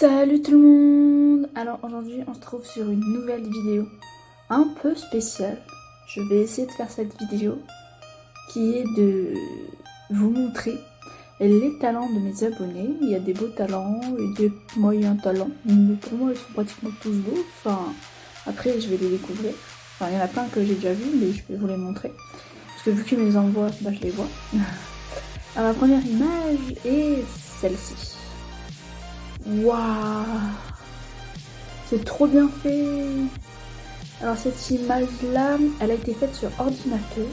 Salut tout le monde Alors aujourd'hui on se trouve sur une nouvelle vidéo un peu spéciale. Je vais essayer de faire cette vidéo qui est de vous montrer les talents de mes abonnés. Il y a des beaux talents et des moyens talents. Mais pour moi ils sont pratiquement tous beaux. Enfin après je vais les découvrir. Enfin il y en a plein que j'ai déjà vu mais je vais vous les montrer. Parce que vu qu'ils me les envoient, bah, je les vois. Alors la première image est celle-ci. Waouh C'est trop bien fait Alors cette image-là, elle a été faite sur ordinateur.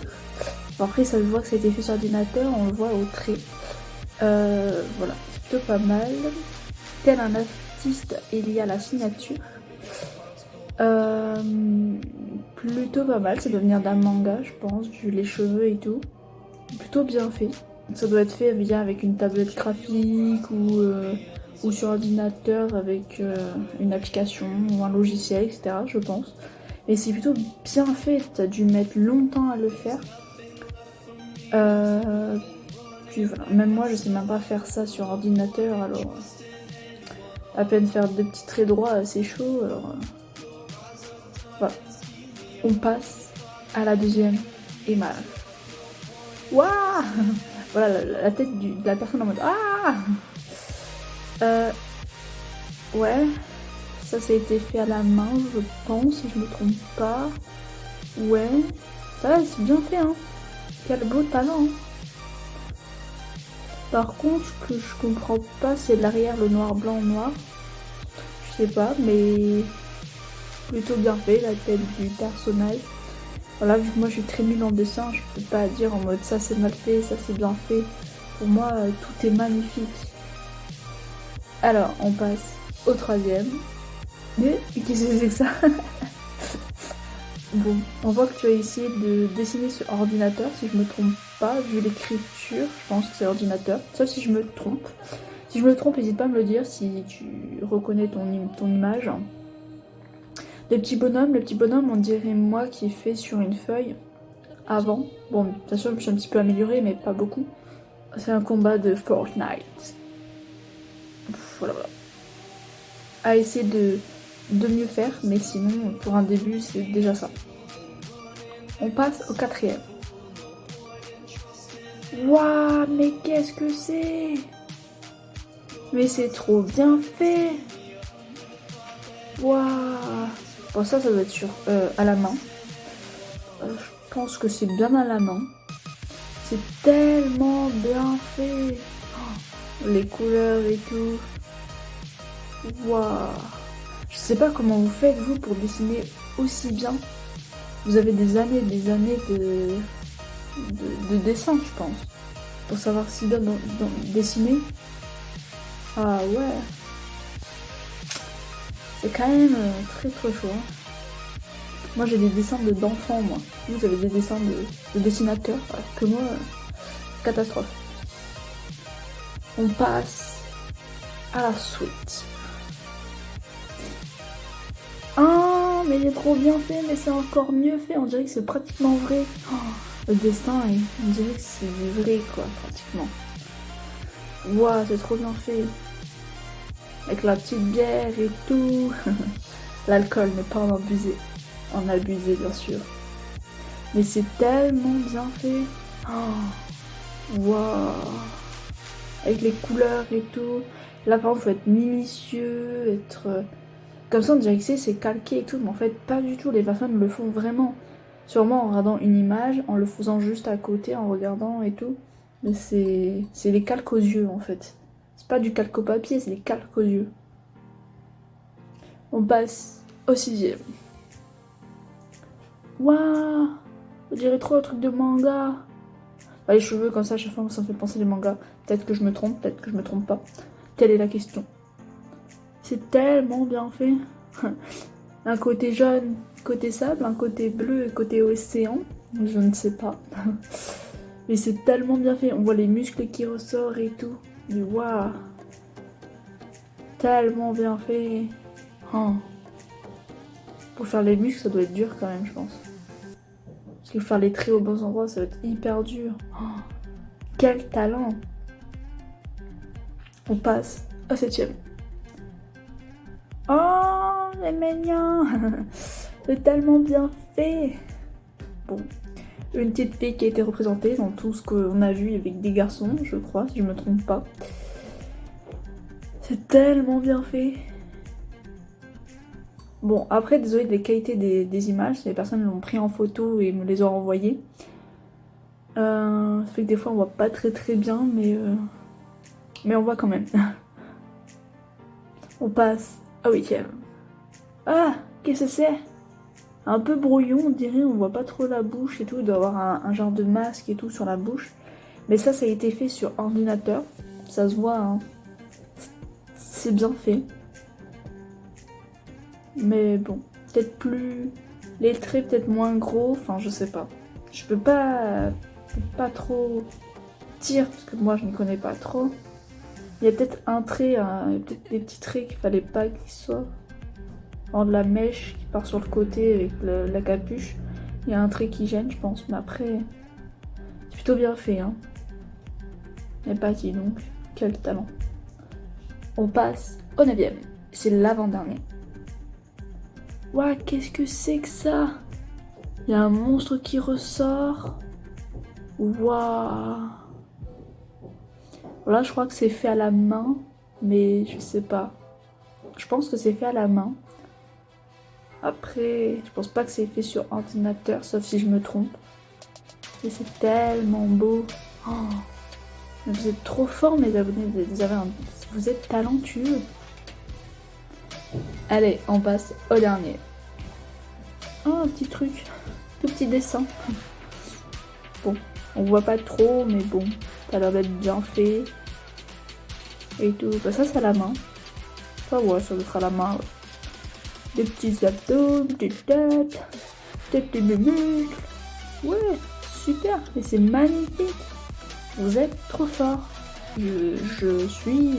après, ça se voit que ça a été fait sur ordinateur, on le voit au trait. Euh, voilà, plutôt pas mal. Tel un artiste, il y a la signature. Euh, plutôt pas mal, ça doit venir d'un manga, je pense, vu les cheveux et tout. Plutôt bien fait. Ça doit être fait bien avec une tablette graphique ou... Euh, ou sur ordinateur avec euh, une application ou un logiciel, etc. Je pense. Et c'est plutôt bien fait, t'as dû mettre longtemps à le faire. Euh, puis même moi je sais même pas faire ça sur ordinateur, alors à peine faire deux petits traits droits, c'est chaud. Alors euh, voilà, on passe à la deuxième image. Waouh Voilà la, tête de la personne en mode Ah euh, ouais, ça, ça a été fait à la main, je pense, si je me trompe pas. Ouais, ça, c'est bien fait, hein. Quel beau talent. Hein. Par contre, ce que je comprends pas, c'est l'arrière, le noir, blanc, noir. Je sais pas, mais plutôt bien fait, la tête du personnage. Voilà, vu que moi je suis très nulle en dessin, je peux pas dire en mode ça c'est mal fait, ça c'est bien fait. Pour moi, euh, tout est magnifique. Alors, on passe au troisième. Mais qu'est-ce que c'est que ça Bon, on voit que tu as essayé de dessiner sur ordinateur, si je me trompe pas, vu l'écriture, je pense que c'est ordinateur, sauf si je me trompe. Si je me trompe, n'hésite pas à me le dire si tu reconnais ton, ton image. Le petit bonhomme, le petit bonhomme, on dirait moi qui est fait sur une feuille avant. Bon, bien sûr, je me suis un petit peu améliorée, mais pas beaucoup. C'est un combat de Fortnite À essayer de, de mieux faire, mais sinon, pour un début, c'est déjà ça. On passe au quatrième. Waouh, mais qu'est-ce que c'est? Mais c'est trop bien fait Waouh Bon, ça, ça doit être sur, euh, à la main. Euh, je pense que c'est bien à la main. C'est tellement bien fait oh, Les couleurs et tout. Waouh Je sais pas comment vous faites, vous, pour dessiner aussi bien. Vous avez des années des années de, de, dessin, je pense. Pour savoir si bien dessiner. Ah ouais. C'est quand même euh, très très chaud. Hein. Moi j'ai des dessins d'enfants, moi. Vous avez des dessins de, dessinateurs, que moi, euh, catastrophe. On passe à la suite. Mais il est trop bien fait, mais c'est encore mieux fait. On dirait que c'est pratiquement vrai. Oh, le dessin, on dirait que c'est vrai, quoi, pratiquement. Waouh, c'est trop bien fait. Avec la petite bière et tout. L'alcool, n'est pas en abuser. En abuser, bien sûr. Mais c'est tellement bien fait. Oh, waouh. Avec les couleurs et tout. Là, par contre, faut être minutieux, être comme ça on dirait que c'est calqué et tout, mais en fait pas du tout, les personnes le font vraiment. Sûrement en regardant une image, en le faisant juste à côté, en regardant et tout. Mais c'est les calques aux yeux en fait. C'est pas du calque au papier, c'est les calques aux yeux. On passe au sixième. Waouh On dirait trop un truc de manga. Bah, les cheveux comme ça, à chaque fois ça me fait penser des mangas. Peut-être que je me trompe, peut-être que je me trompe pas. Telle est la question? C'est tellement bien fait. un côté jaune, côté sable, un côté bleu et côté océan. Je ne sais pas. Mais c'est tellement bien fait. On voit les muscles qui ressortent et tout. Mais waouh Tellement bien fait. Oh. Pour faire les muscles, ça doit être dur quand même, je pense. Parce que faire les traits aux bons endroits, ça va être hyper dur. Oh. Quel talent On passe à septième. C'est mignon C'est tellement bien fait Bon, une petite fille qui a été représentée dans tout ce qu'on a vu avec des garçons, je crois, si je me trompe pas. C'est tellement bien fait Bon, après, désolé des qualités des, images, les personnes l'ont pris en photo et me les ont renvoyées. Euh, ça fait que des fois on voit pas très très bien, mais, euh, mais on voit quand même. on passe huitième. Ah, qu'est-ce que c'est? Un peu brouillon, on dirait, on voit pas trop la bouche et tout, il doit avoir un, genre de masque et tout sur la bouche. Mais ça, ça a été fait sur ordinateur, ça se voit, hein. c'est bien fait. Mais bon, peut-être plus... Les traits peut-être moins gros, enfin je sais pas. Je peux pas, pas trop dire parce que moi je ne connais pas trop. Il y a peut-être un trait, peut-être des petits traits qu'il fallait pas qu'ils soient. En de la mèche qui part sur le côté avec la capuche. Il y a un trait qui gêne je pense, mais après c'est plutôt bien fait. Hein. Pas qui donc, quel talent. On passe au 9 c'est l'avant-dernier. Waouh, qu'est-ce que c'est que ça? Il y a un monstre qui ressort. Waouh Là, je crois que c'est fait à la main, mais je sais pas. Je pense que c'est fait à la main. Après, je pense pas que c'est fait sur ordinateur, sauf si je me trompe. Mais c'est tellement beau. Oh. Vous êtes trop fort, mes abonnés. Vous êtes talentueux. Allez, on passe au dernier. Oh, un petit truc. Tout petit dessin. Bon, on voit pas trop, mais bon, ça a l'air d'être bien fait. Et tout. Bah, ça, c'est la main. Ça, ouais, ça sera la main. Des petits abdos, des petites têtes, des petits muscles. Ouais, super. Et c'est magnifique. Vous êtes trop fort. Je, je suis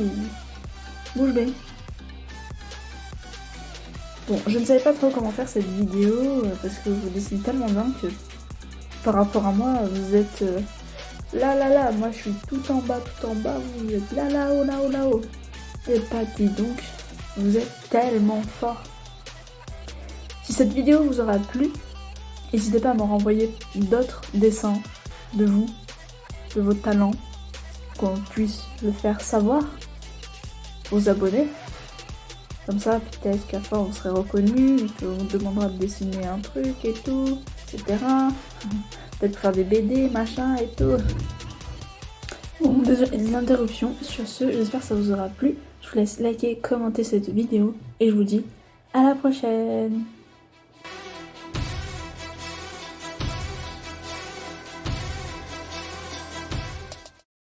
bouche bée. Bon, je ne savais pas trop comment faire cette vidéo euh, parce que vous dessinez tellement bien que par rapport à moi, vous êtes euh, là là là, moi je suis tout en bas, tout en bas, vous êtes là là haut, là haut, là haut. Et pas donc, vous êtes tellement fort. Si cette vidéo vous aura plu, n'hésitez pas à me renvoyer d'autres dessins de vous, de vos talents, qu'on puisse le faire savoir aux abonnés. Comme ça, peut-être qu'à fois on serait reconnu, qu'on demandera de dessiner un truc et tout, etc. Peut-être faire des BD, machin et tout. Bon, désolé une interruption. Sur ce, j'espère que ça vous aura plu. Je vous laisse liker, commenter cette vidéo et je vous dis à la prochaine